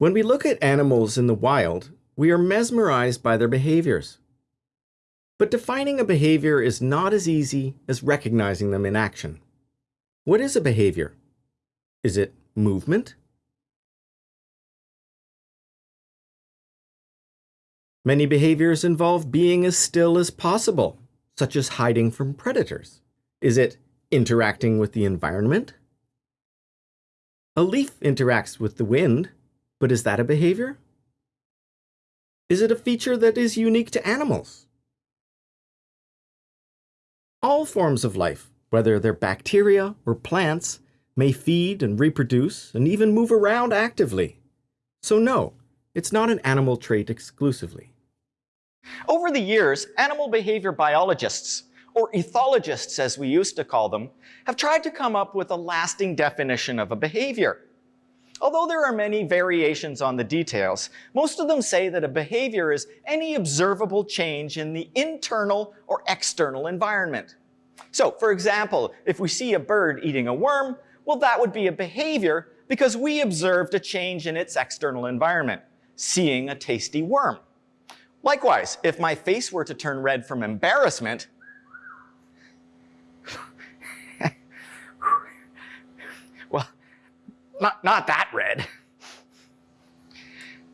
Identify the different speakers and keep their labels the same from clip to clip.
Speaker 1: When we look at animals in the wild, we are mesmerized by their behaviors. But defining a behavior is not as easy as recognizing them in action. What is a behavior? Is it movement? Many behaviors involve being as still as possible, such as hiding from predators. Is it interacting with the environment? A leaf interacts with the wind, but is that a behavior? Is it a feature that is unique to animals? All forms of life, whether they're bacteria or plants, may feed and reproduce and even move around actively. So no, it's not an animal trait exclusively.
Speaker 2: Over the years, animal behavior biologists, or ethologists as we used to call them, have tried to come up with a lasting definition of a behavior. Although there are many variations on the details, most of them say that a behavior is any observable change in the internal or external environment. So, for example, if we see a bird eating a worm, well, that would be a behavior because we observed a change in its external environment, seeing a tasty worm. Likewise, if my face were to turn red from embarrassment, not, not that red.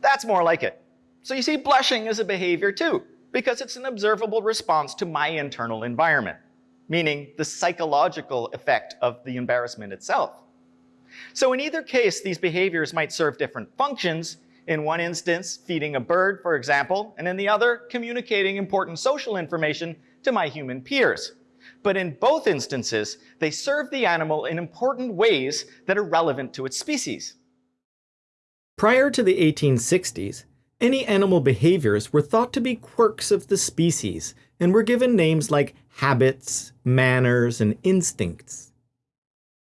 Speaker 2: That's more like it. So you see, blushing is a behavior too, because it's an observable response to my internal environment, meaning the psychological effect of the embarrassment itself. So in either case, these behaviors might serve different functions, in one instance, feeding a bird, for example, and in the other, communicating important social information to my human peers. But in both instances, they serve the animal in important ways that are relevant to its species.
Speaker 1: Prior to the 1860s, any animal behaviors were thought to be quirks of the species and were given names like habits, manners, and instincts.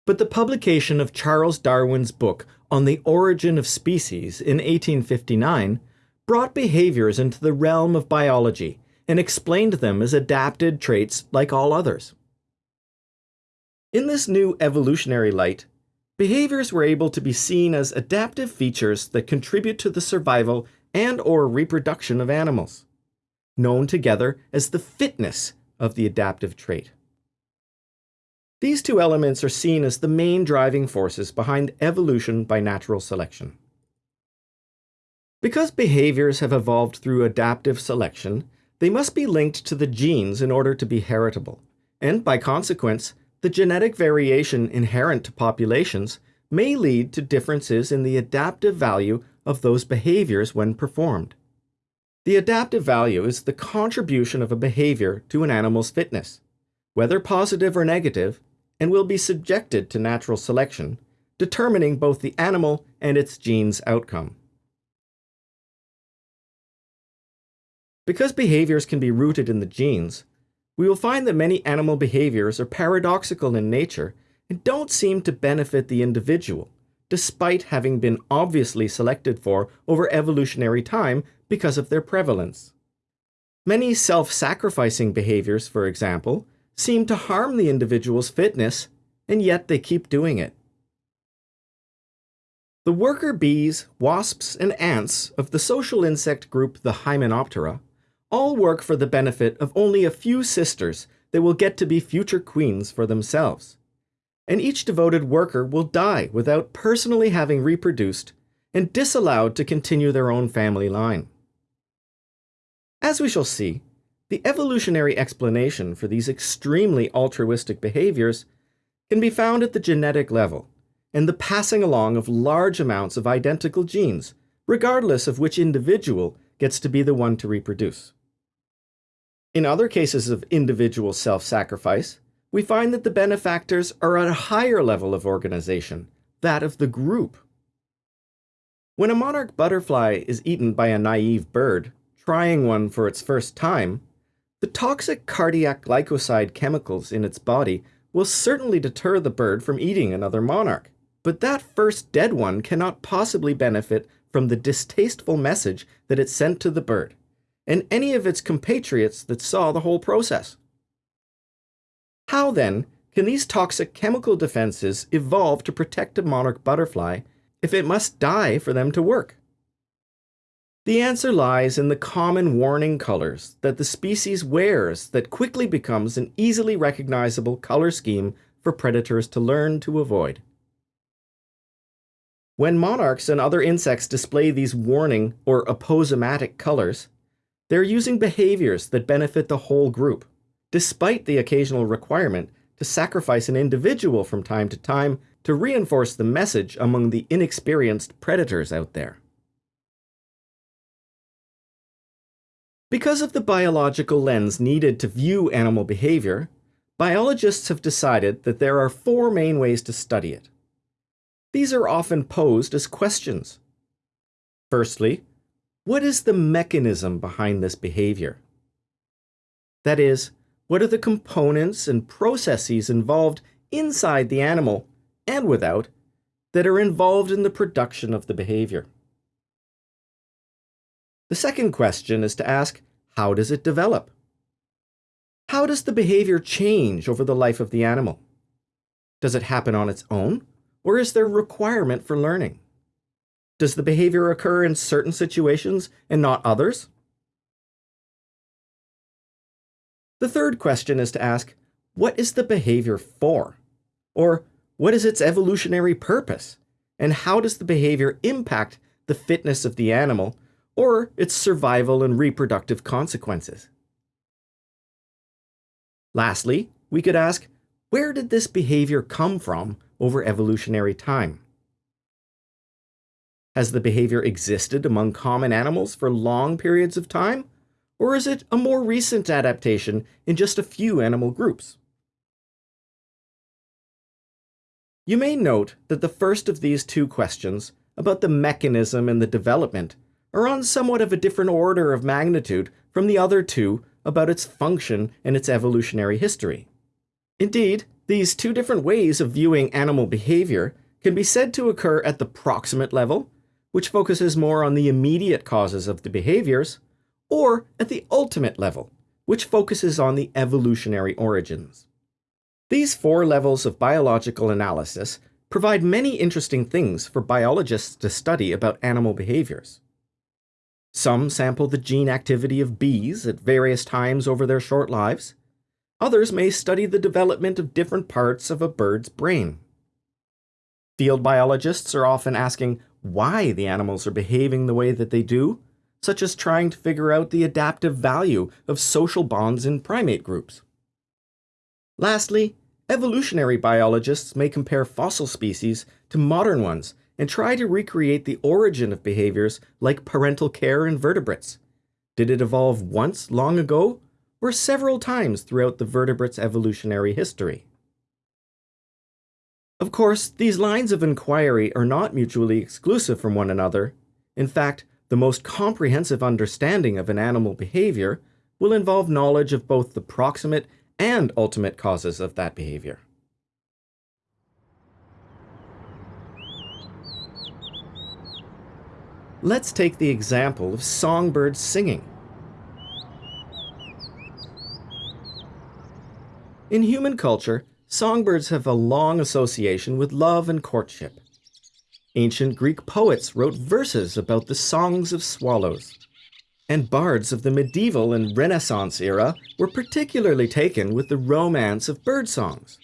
Speaker 1: But the publication of Charles Darwin's book on the origin of species in 1859 brought behaviors into the realm of biology and explained them as adapted traits like all others. In this new evolutionary light, behaviors were able to be seen as adaptive features that contribute to the survival and or reproduction of animals, known together as the fitness of the adaptive trait. These two elements are seen as the main driving forces behind evolution by natural selection. Because behaviors have evolved through adaptive selection, they must be linked to the genes in order to be heritable, and by consequence, the genetic variation inherent to populations may lead to differences in the adaptive value of those behaviors when performed. The adaptive value is the contribution of a behavior to an animal's fitness. Whether positive or negative, and will be subjected to natural selection, determining both the animal and its genes outcome. Because behaviors can be rooted in the genes, we will find that many animal behaviors are paradoxical in nature and don't seem to benefit the individual, despite having been obviously selected for over evolutionary time because of their prevalence. Many self-sacrificing behaviors, for example, seem to harm the individual's fitness, and yet they keep doing it. The worker bees, wasps, and ants of the social insect group the Hymenoptera all work for the benefit of only a few sisters that will get to be future queens for themselves. And each devoted worker will die without personally having reproduced and disallowed to continue their own family line. As we shall see, the evolutionary explanation for these extremely altruistic behaviors can be found at the genetic level and the passing along of large amounts of identical genes, regardless of which individual gets to be the one to reproduce. In other cases of individual self-sacrifice, we find that the benefactors are at a higher level of organization, that of the group. When a monarch butterfly is eaten by a naive bird, trying one for its first time, the toxic cardiac glycoside chemicals in its body will certainly deter the bird from eating another monarch. But that first dead one cannot possibly benefit from the distasteful message that it sent to the bird, and any of its compatriots that saw the whole process. How then can these toxic chemical defenses evolve to protect a monarch butterfly if it must die for them to work? The answer lies in the common warning colors that the species wears that quickly becomes an easily recognizable color scheme for predators to learn to avoid. When monarchs and other insects display these warning or aposematic colors, they're using behaviors that benefit the whole group, despite the occasional requirement to sacrifice an individual from time to time to reinforce the message among the inexperienced predators out there. Because of the biological lens needed to view animal behavior, biologists have decided that there are four main ways to study it. These are often posed as questions. Firstly, what is the mechanism behind this behavior? That is, what are the components and processes involved inside the animal and without that are involved in the production of the behavior? The second question is to ask, how does it develop? How does the behavior change over the life of the animal? Does it happen on its own, or is there requirement for learning? Does the behavior occur in certain situations and not others? The third question is to ask, what is the behavior for? Or what is its evolutionary purpose? And how does the behavior impact the fitness of the animal or its survival and reproductive consequences. Lastly, we could ask, where did this behavior come from over evolutionary time? Has the behavior existed among common animals for long periods of time? Or is it a more recent adaptation in just a few animal groups? You may note that the first of these two questions, about the mechanism and the development, are on somewhat of a different order of magnitude from the other two about its function and its evolutionary history. Indeed, these two different ways of viewing animal behavior can be said to occur at the proximate level, which focuses more on the immediate causes of the behaviors, or at the ultimate level, which focuses on the evolutionary origins. These four levels of biological analysis provide many interesting things for biologists to study about animal behaviors. Some sample the gene activity of bees at various times over their short lives. Others may study the development of different parts of a bird's brain. Field biologists are often asking why the animals are behaving the way that they do, such as trying to figure out the adaptive value of social bonds in primate groups. Lastly, evolutionary biologists may compare fossil species to modern ones and try to recreate the origin of behaviors like parental care in vertebrates. Did it evolve once long ago or several times throughout the vertebrate's evolutionary history? Of course, these lines of inquiry are not mutually exclusive from one another. In fact, the most comprehensive understanding of an animal behavior will involve knowledge of both the proximate and ultimate causes of that behavior. Let's take the example of songbirds singing. In human culture, songbirds have a long association with love and courtship. Ancient Greek poets wrote verses about the songs of swallows. And bards of the medieval and Renaissance era were particularly taken with the romance of bird songs,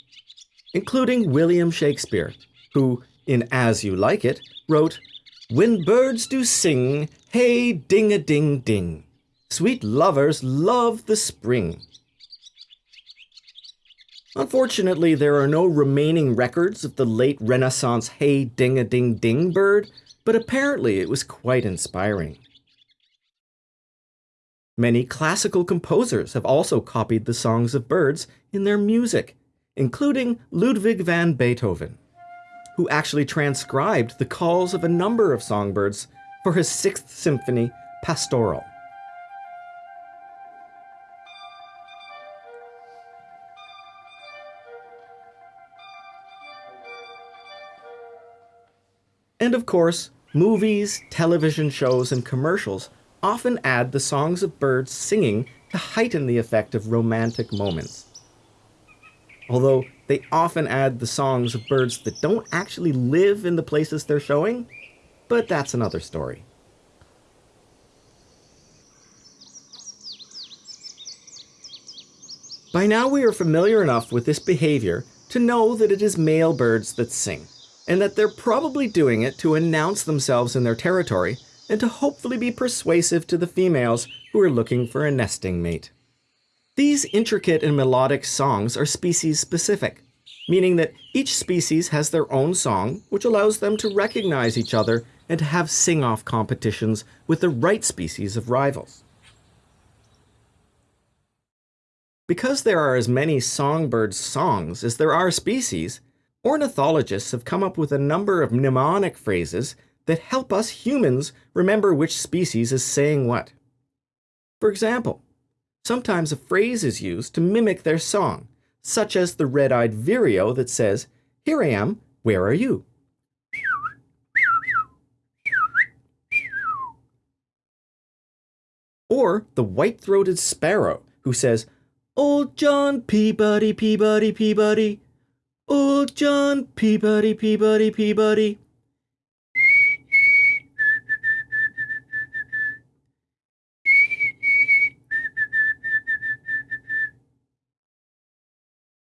Speaker 1: including William Shakespeare, who, in As You Like It, wrote when birds do sing, hey ding a ding ding, sweet lovers love the spring. Unfortunately, there are no remaining records of the late Renaissance hey ding a ding ding bird, but apparently it was quite inspiring. Many classical composers have also copied the songs of birds in their music, including Ludwig van Beethoven who actually transcribed the calls of a number of songbirds for his Sixth Symphony, Pastoral. And of course, movies, television shows, and commercials often add the songs of birds singing to heighten the effect of romantic moments. Although they often add the songs of birds that don't actually live in the places they're showing, but that's another story. By now we are familiar enough with this behavior to know that it is male birds that sing and that they're probably doing it to announce themselves in their territory and to hopefully be persuasive to the females who are looking for a nesting mate. These intricate and melodic songs are species specific, meaning that each species has their own song, which allows them to recognize each other and to have sing-off competitions with the right species of rivals. Because there are as many songbird songs as there are species, ornithologists have come up with a number of mnemonic phrases that help us humans remember which species is saying what. For example, sometimes a phrase is used to mimic their song, such as the red-eyed vireo that says, Here I am, where are you? Or the white-throated sparrow who says, Old John Peabody, Peabody, Peabody. Old John Peabody, Peabody, Peabody.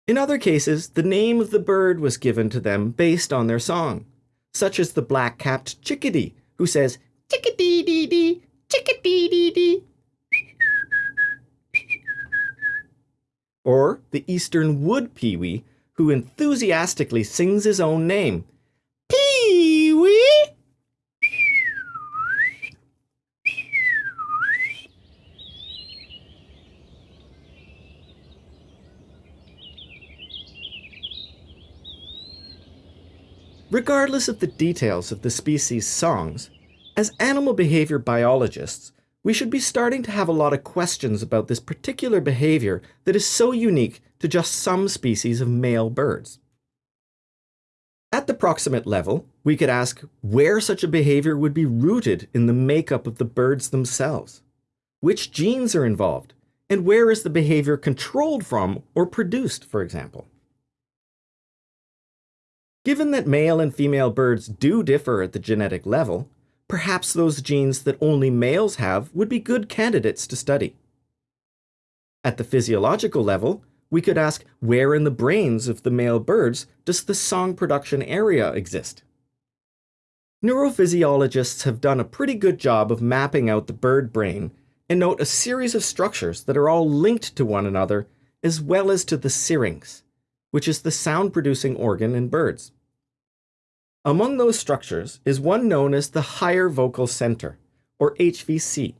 Speaker 1: In other cases, the name of the bird was given to them based on their song, such as the black-capped chickadee, who says, chickadee-dee-dee, chickadee-dee-dee. Or the eastern wood pewee, who enthusiastically sings his own name, Pee-wee! Regardless of the details of the species' songs, as animal behavior biologists, we should be starting to have a lot of questions about this particular behavior that is so unique to just some species of male birds. At the proximate level, we could ask where such a behavior would be rooted in the makeup of the birds themselves. Which genes are involved, and where is the behavior controlled from or produced, for example? Given that male and female birds do differ at the genetic level, perhaps those genes that only males have would be good candidates to study. At the physiological level, we could ask where in the brains of the male birds does the song production area exist? Neurophysiologists have done a pretty good job of mapping out the bird brain and note a series of structures that are all linked to one another as well as to the syrinx, which is the sound-producing organ in birds. Among those structures is one known as the Higher Vocal Center, or HVC,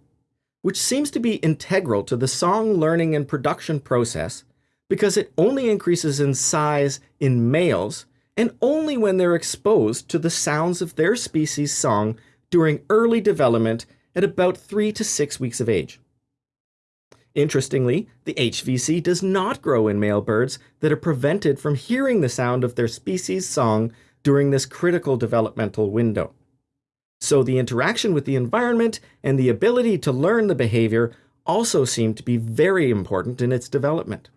Speaker 1: which seems to be integral to the song learning and production process because it only increases in size in males and only when they're exposed to the sounds of their species' song during early development at about 3 to 6 weeks of age. Interestingly, the HVC does not grow in male birds that are prevented from hearing the sound of their species' song during this critical developmental window. So the interaction with the environment and the ability to learn the behavior also seem to be very important in its development.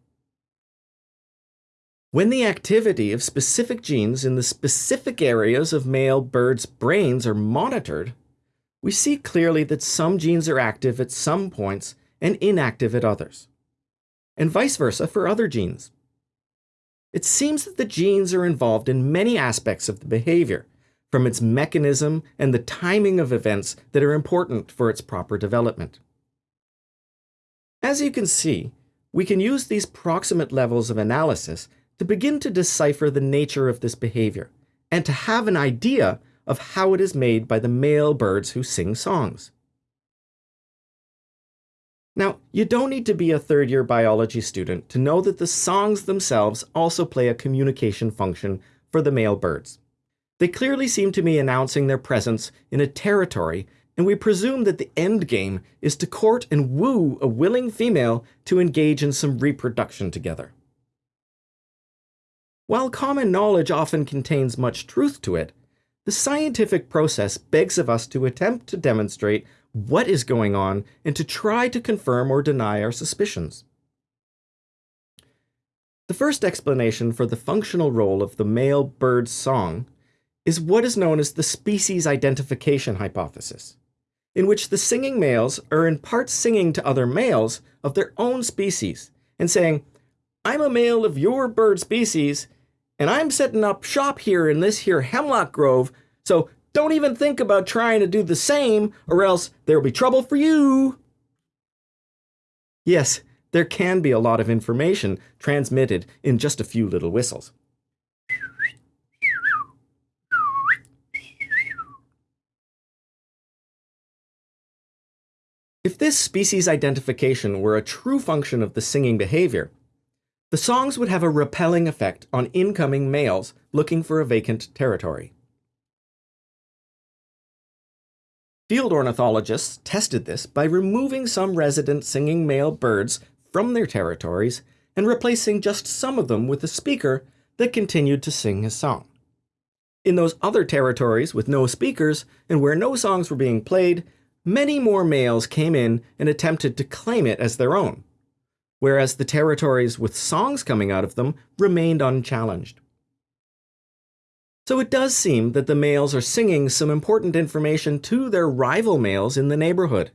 Speaker 1: When the activity of specific genes in the specific areas of male birds' brains are monitored, we see clearly that some genes are active at some points and inactive at others, and vice versa for other genes. It seems that the genes are involved in many aspects of the behavior, from its mechanism and the timing of events that are important for its proper development. As you can see, we can use these proximate levels of analysis to begin to decipher the nature of this behavior, and to have an idea of how it is made by the male birds who sing songs. Now, you don't need to be a third year biology student to know that the songs themselves also play a communication function for the male birds. They clearly seem to be announcing their presence in a territory, and we presume that the end game is to court and woo a willing female to engage in some reproduction together. While common knowledge often contains much truth to it, the scientific process begs of us to attempt to demonstrate what is going on and to try to confirm or deny our suspicions. The first explanation for the functional role of the male bird's song is what is known as the species identification hypothesis, in which the singing males are in part singing to other males of their own species and saying, I'm a male of your bird species, and I'm setting up shop here in this here hemlock grove, so don't even think about trying to do the same, or else there'll be trouble for you. Yes, there can be a lot of information transmitted in just a few little whistles. If this species identification were a true function of the singing behavior, the songs would have a repelling effect on incoming males looking for a vacant territory. Field ornithologists tested this by removing some resident singing male birds from their territories and replacing just some of them with a speaker that continued to sing his song. In those other territories with no speakers and where no songs were being played, many more males came in and attempted to claim it as their own, whereas the territories with songs coming out of them remained unchallenged. So it does seem that the males are singing some important information to their rival males in the neighborhood,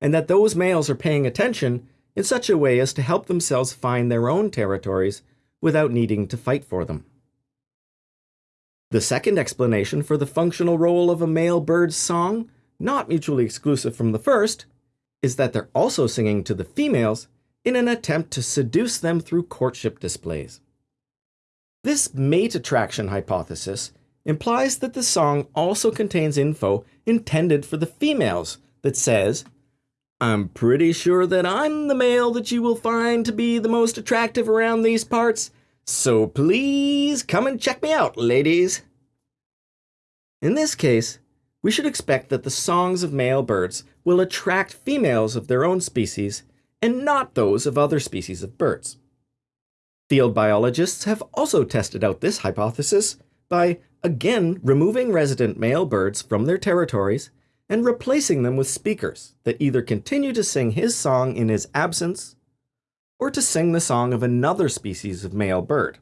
Speaker 1: and that those males are paying attention in such a way as to help themselves find their own territories without needing to fight for them. The second explanation for the functional role of a male bird's song not mutually exclusive from the first, is that they're also singing to the females in an attempt to seduce them through courtship displays. This mate attraction hypothesis implies that the song also contains info intended for the females that says, I'm pretty sure that I'm the male that you will find to be the most attractive around these parts, so please come and check me out, ladies. In this case, we should expect that the songs of male birds will attract females of their own species and not those of other species of birds. Field biologists have also tested out this hypothesis by again removing resident male birds from their territories and replacing them with speakers that either continue to sing his song in his absence or to sing the song of another species of male bird.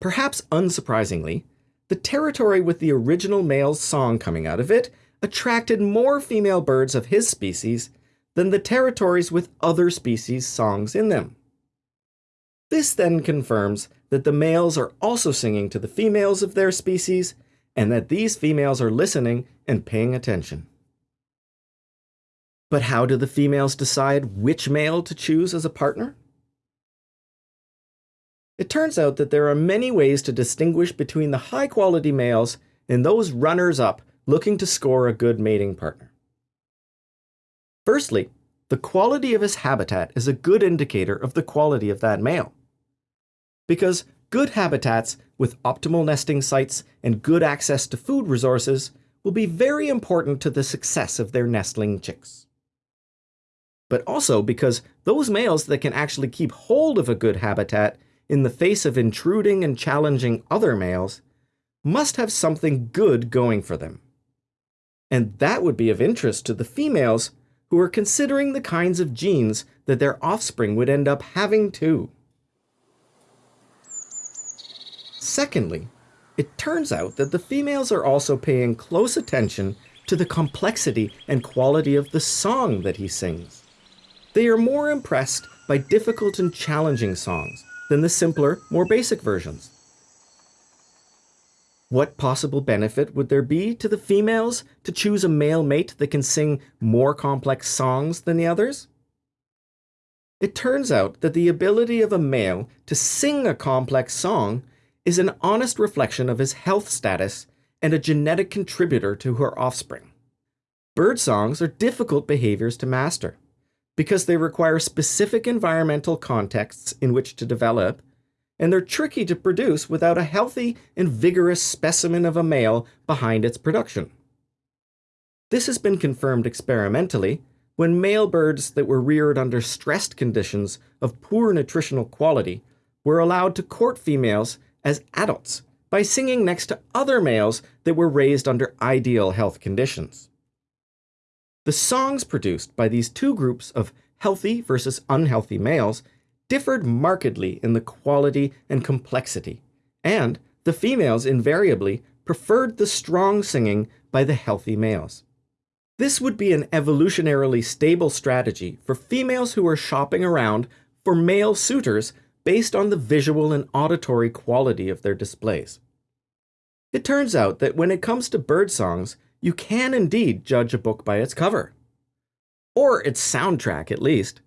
Speaker 1: Perhaps unsurprisingly, the territory with the original male's song coming out of it attracted more female birds of his species than the territories with other species' songs in them. This then confirms that the males are also singing to the females of their species and that these females are listening and paying attention. But how do the females decide which male to choose as a partner? It turns out that there are many ways to distinguish between the high quality males and those runners up looking to score a good mating partner. Firstly, the quality of his habitat is a good indicator of the quality of that male. Because good habitats with optimal nesting sites and good access to food resources will be very important to the success of their nestling chicks. But also because those males that can actually keep hold of a good habitat in the face of intruding and challenging other males must have something good going for them. And that would be of interest to the females who are considering the kinds of genes that their offspring would end up having too. Secondly, it turns out that the females are also paying close attention to the complexity and quality of the song that he sings. They are more impressed by difficult and challenging songs than the simpler, more basic versions. What possible benefit would there be to the females to choose a male mate that can sing more complex songs than the others? It turns out that the ability of a male to sing a complex song is an honest reflection of his health status and a genetic contributor to her offspring. Bird songs are difficult behaviors to master because they require specific environmental contexts in which to develop, and they're tricky to produce without a healthy and vigorous specimen of a male behind its production. This has been confirmed experimentally when male birds that were reared under stressed conditions of poor nutritional quality were allowed to court females as adults by singing next to other males that were raised under ideal health conditions. The songs produced by these two groups of healthy versus unhealthy males differed markedly in the quality and complexity, and the females invariably preferred the strong singing by the healthy males. This would be an evolutionarily stable strategy for females who are shopping around for male suitors based on the visual and auditory quality of their displays. It turns out that when it comes to bird songs, you can indeed judge a book by its cover. Or its soundtrack, at least.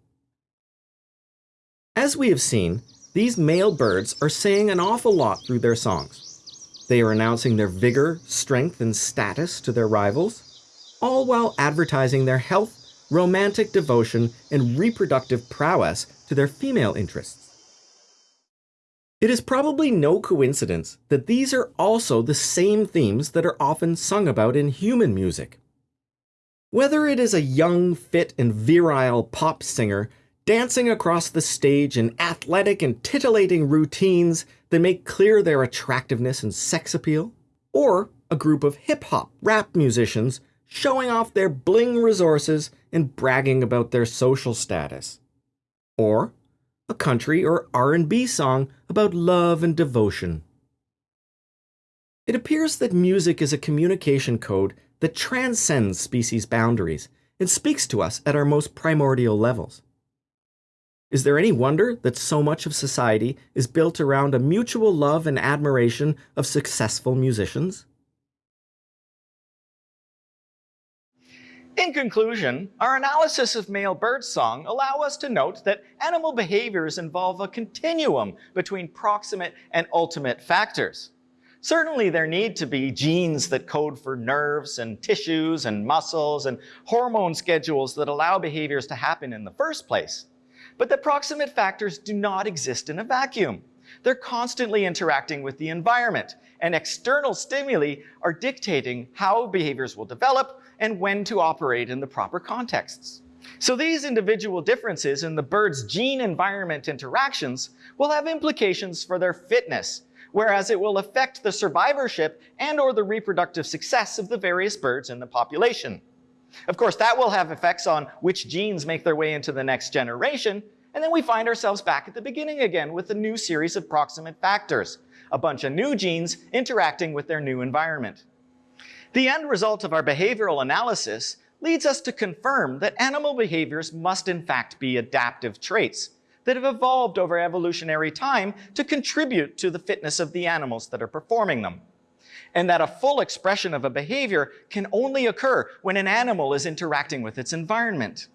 Speaker 1: As we have seen, these male birds are saying an awful lot through their songs. They are announcing their vigor, strength, and status to their rivals, all while advertising their health, romantic devotion, and reproductive prowess to their female interests. It is probably no coincidence that these are also the same themes that are often sung about in human music. Whether it is a young, fit, and virile pop singer dancing across the stage in athletic and titillating routines that make clear their attractiveness and sex appeal, or a group of hip hop rap musicians showing off their bling resources and bragging about their social status, or a country or R&B song about love and devotion. It appears that music is a communication code that transcends species boundaries and speaks to us at our most primordial levels. Is there any wonder that so much of society is built around a mutual love and admiration of successful musicians?
Speaker 2: In conclusion, our analysis of male birdsong allow us to note that animal behaviors involve a continuum between proximate and ultimate factors. Certainly there need to be genes that code for nerves and tissues and muscles and hormone schedules that allow behaviors to happen in the first place. But the proximate factors do not exist in a vacuum. They're constantly interacting with the environment, and external stimuli are dictating how behaviors will develop and when to operate in the proper contexts. So these individual differences in the bird's gene-environment interactions will have implications for their fitness, whereas it will affect the survivorship and or the reproductive success of the various birds in the population. Of course, that will have effects on which genes make their way into the next generation, and then we find ourselves back at the beginning again with a new series of proximate factors, a bunch of new genes interacting with their new environment. The end result of our behavioral analysis leads us to confirm that animal behaviors must in fact be adaptive traits that have evolved over evolutionary time to contribute to the fitness of the animals that are performing them and that a full expression of a behavior can only occur when an animal is interacting with its environment.